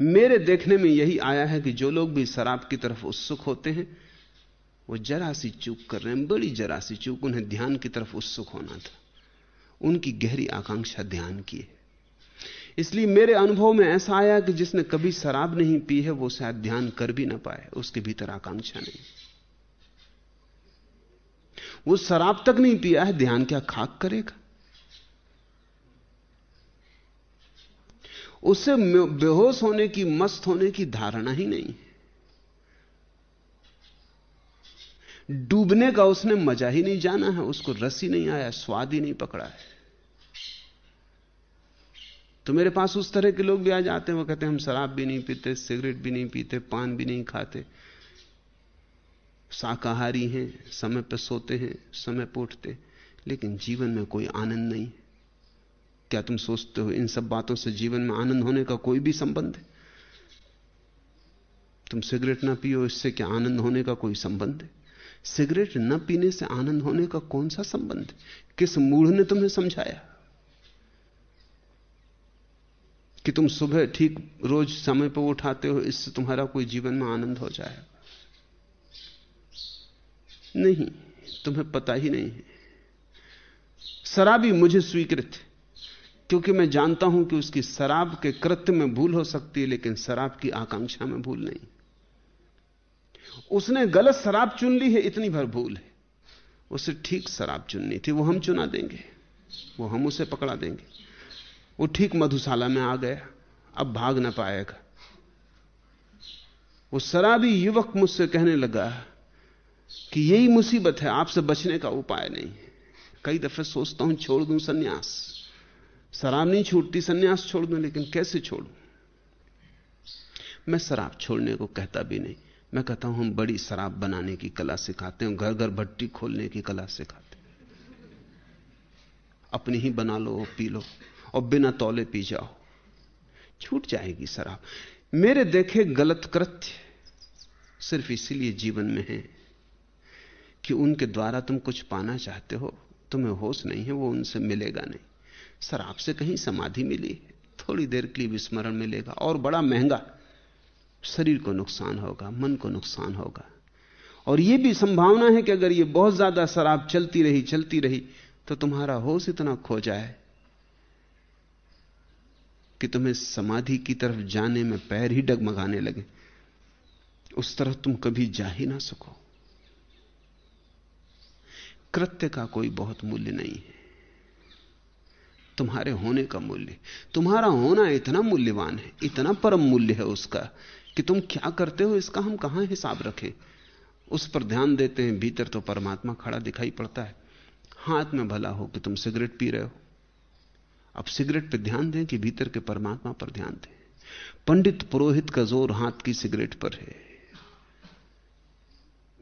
मेरे देखने में यही आया है कि जो लोग भी शराब की तरफ़ उत्सुक होते हैं, वो जरा सी चूक कर रहे हैं। बड़ी जरा सी चूक, उन्हें ध्यान की तरफ़ उत्सुक होना था। उनकी गहरी आकांक्षा ध्यान की है। इसलिए मेरे अनुभव में ऐसा आया कि जिसने कभी शराब नहीं पी है, वो शायद ध्यान कर भी ना पाए, उसके भीतर आकांक्षा नहीं। वो शराब तक नहीं पिया है, ध्यान क्या खाक करेगा? उसे बेहोश होने की, मस्त होने की धारणा ही नहीं डूबने का उसने मज़ा ही नहीं जाना है, उसको रस ही नहीं आया, स्वाद ही नहीं पकड़ा है। तो मेरे पास उस तरह के लोग भी आ जाते हैं, वो कहते हैं, हम शराब भी नहीं पीते, सिगरेट भी नहीं पीते, पान भी नहीं खाते। शाकाहारी हैं, समय पर सोते हैं, समय पर उठते लेकिन जीवन में कोई आनंद नहीं क्या तुम सोचते हो इन सब बातों से जीवन में आनंद होने का कोई भी संबंध है? तुम सिगरेट ना पियो, इससे क्या आनंद होने का कोई संबंध है? सिगरेट न पीने से आनंद होने का कौन सा संबंध है? किस मूढ़ ने तुम्हें समझाया? कि तुम सुबह ठीक रोज समय पर उठाते हो, इससे तुम्हारा कोई जीवन में आनंद हो जाए नहीं, तुम्हें पता ही नहीं है। शराबी मुझे स्वीकृत है। क्योंकि मैं जानता हूँ कि उसकी शराब के कृत्य में भूल हो सकती है, लेकिन शराब की आकांक्षा में भूल नहीं। उसने गलत शराब चुन ली है, इतनी भर भूल है। उसे ठीक शराब चुननी थी, वो हम चुना देंगे। वो हम उसे पकड़ा देंगे। वो ठीक मधुशाला में आ गया, अब भाग ना पाएगा। वो शराबी युवक मुझसे कहने लगा कि यही मुसीबत है, आपसे बचने का उपाय नहीं है। कई दफे सोचता हूँ, छोड़ दूँ सन्यास। शराब नहीं छूटती सन्यास छोड़ दूँ, लेकिन कैसे छोड़ूं? मैं शराब छोड़ने को कहता भी नहीं। मैं कहता हूँ, हम बड़ी शराब बनाने की कला सिखाते हैं घर घर भट्टी खोलने की कला सिखाते अपनी ही बना लो, पी लो, और बिना तौले पी जाओ। छूट जाएगी शराब। मेरे देखे गलत कृत्य सिर्फ़ इसीलिए जीवन में है कि उनके द्वारा तुम कुछ पाना चाहते हो, तुम्हें होश नहीं है, वो उनसे मिलेगा नहीं। शराब से कहीं समाधि मिली थोड़ी देर के लिए विस्मरण मिलेगा और बड़ा महँगा। शरीर को नुकसान होगा, मन को नुकसान होगा। और यह भी संभावना है कि अगर यह बहुत ज़्यादा शराब चलती रही चलती रही तो तुम्हारा होश इतना खो जाए कि तुम्हें समाधि की तरफ़ जाने में पैर ही डगमगाने लगे। उस तरफ़ तुम कभी जा ही ना सको। कृत्य का कोई बहुत मूल्य नहीं है। तुम्हारे होने का मूल्य। तुम्हारा होना इतना मूल्यवान है, इतना परम मूल्य है उसका, कि तुम क्या करते हो, इसका हम कहाँ हिसाब रखें? उस पर ध्यान देते हैं, भीतर तो परमात्मा खड़ा दिखाई पड़ता है। हाथ में भला हो कि तुम सिगरेट पी रहे हो। अब सिगरेट पर ध्यान दें कि भीतर के परमात्मा पर ध्यान दें। पंडित पुरोहित का ज़ोर हाथ की सिगरेट पर है।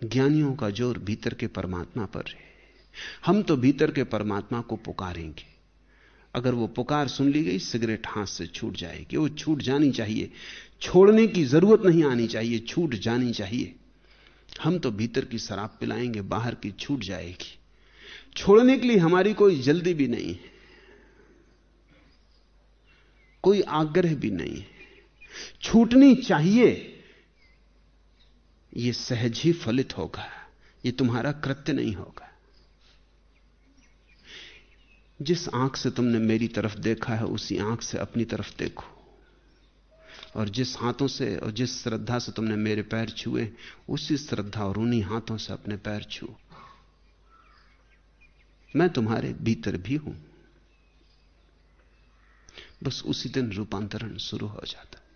ज्ञानियों का ज़ोर भीतर के परमात्मा पर है। हम तो भीतर के परमात्मा को पुकारेंगे। अगर वो पुकार सुन ली गई, सिगरेट हाथ से छूट जाएगी। वो छूट जानी चाहिए। छोड़ने की ज़रूरत नहीं आनी चाहिए, छूट जानी चाहिए। हम तो भीतर की शराब पिलाएँगे, बाहर की छूट जाएगी। छोड़ने के लिए हमारी कोई जल्दी भी नहीं है। कोई आग्रह भी नहीं है। छूटनी चाहिए यह सहज ही फलित होगा। यह तुम्हारा कृत्य नहीं होगा। जिस आँख से तुमने मेरी तरफ़ देखा है, उसी आँख से अपनी तरफ़ देखो। और जिस हाथों से और जिस श्रद्धा से तुमने मेरे पैर छुए, उसी श्रद्धा और उन्हीं हाथों से अपने पैर छुओ मैं तुम्हारे भीतर भी हूँ। बस उसी दिन रूपांतरण शुरू हो जाता।